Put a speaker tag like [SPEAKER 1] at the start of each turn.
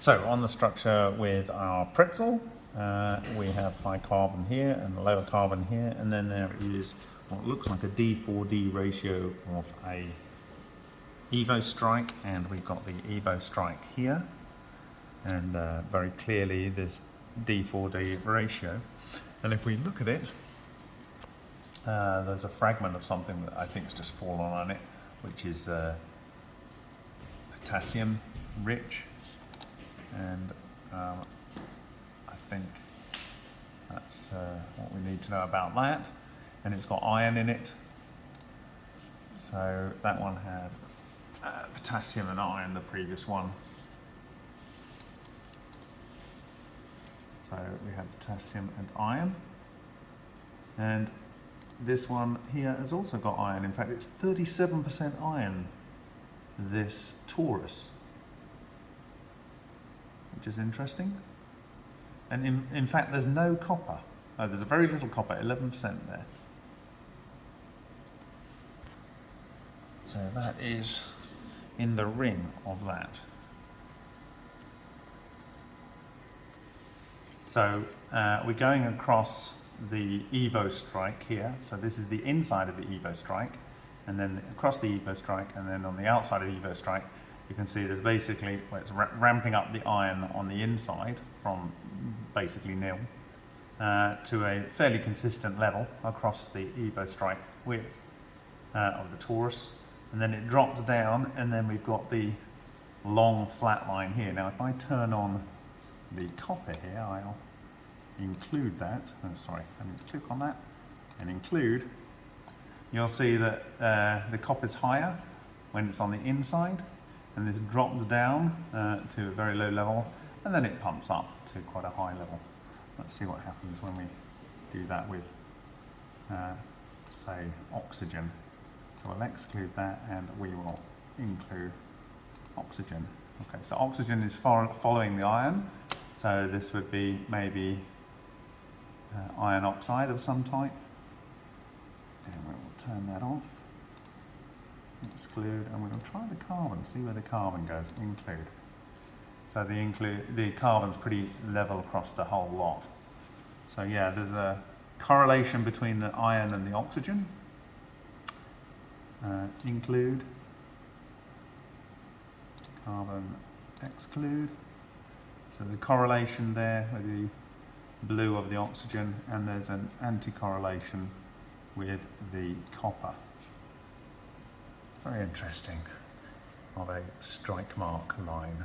[SPEAKER 1] So on the structure with our pretzel, uh, we have high carbon here and lower carbon here, and then there is what looks like a D4D ratio of a Evo Strike, and we've got the Evo Strike here, and uh, very clearly this D4D ratio. And if we look at it, uh, there's a fragment of something that I think has just fallen on it, which is uh, potassium rich and um, I think that's uh, what we need to know about that. And it's got iron in it. So that one had uh, potassium and iron the previous one. So we have potassium and iron. And this one here has also got iron. In fact it's 37% iron this torus which is interesting. And in, in fact, there's no copper. There's a very little copper, 11% there. So that is in the ring of that. So uh, we're going across the Evo Strike here. So this is the inside of the Evo Strike, and then across the Evo Strike, and then on the outside of the Evo Strike, you can see there's basically, well, it's ramping up the iron on the inside from basically nil uh, to a fairly consistent level across the Evo Strike width uh, of the torus. And then it drops down and then we've got the long flat line here. Now if I turn on the copper here, I'll include that. Oh, sorry, need to click on that and include. You'll see that uh, the copper is higher when it's on the inside and this drops down uh, to a very low level and then it pumps up to quite a high level. Let's see what happens when we do that with, uh, say, oxygen. So we'll exclude that and we will include oxygen. Okay, so oxygen is following the iron, so this would be maybe uh, iron oxide of some type. And we will turn that off exclude, and we're going to try the carbon, see where the carbon goes, include. So the include the carbon's pretty level across the whole lot. So yeah, there's a correlation between the iron and the oxygen. Uh, include, carbon exclude. So the correlation there with the blue of the oxygen and there's an anti-correlation with the copper. Very interesting of a strike mark line.